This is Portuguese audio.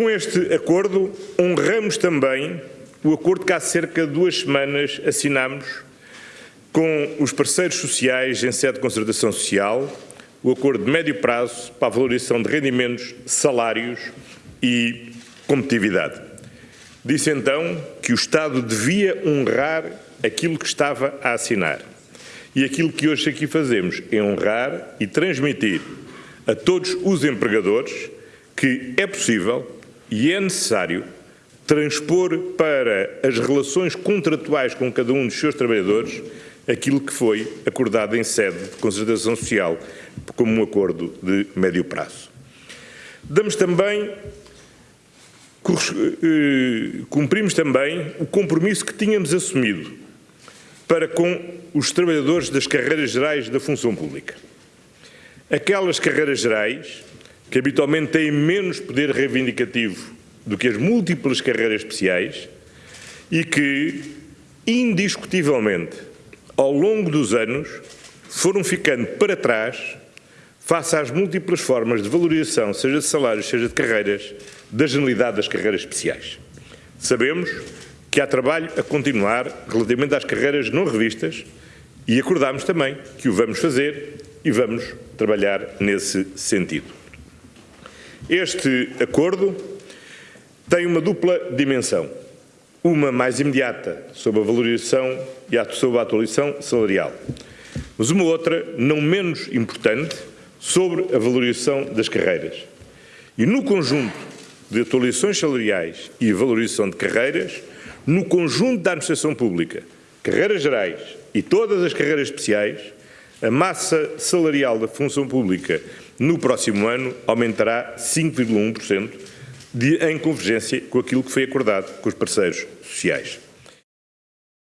Com este acordo, honramos também o acordo que há cerca de duas semanas assinámos com os parceiros sociais em sede de concertação social, o acordo de médio prazo para a valorização de rendimentos, salários e competitividade. Disse então que o Estado devia honrar aquilo que estava a assinar. E aquilo que hoje aqui fazemos é honrar e transmitir a todos os empregadores que é possível e é necessário transpor para as relações contratuais com cada um dos seus trabalhadores aquilo que foi acordado em sede de concertação social como um acordo de médio prazo. Damos também, eh, cumprimos também o compromisso que tínhamos assumido para com os trabalhadores das carreiras gerais da função pública. Aquelas carreiras gerais que habitualmente têm menos poder reivindicativo do que as múltiplas carreiras especiais e que, indiscutivelmente, ao longo dos anos, foram ficando para trás face às múltiplas formas de valorização, seja de salários, seja de carreiras, da generalidade das carreiras especiais. Sabemos que há trabalho a continuar relativamente às carreiras não revistas e acordámos também que o vamos fazer e vamos trabalhar nesse sentido. Este acordo tem uma dupla dimensão. Uma mais imediata sobre a valorização e sobre a atualização salarial, mas uma outra não menos importante sobre a valorização das carreiras. E no conjunto de atualizações salariais e valorização de carreiras, no conjunto da administração pública, carreiras gerais e todas as carreiras especiais, a massa salarial da função pública no próximo ano aumentará 5,1%, em convergência com aquilo que foi acordado com os parceiros sociais.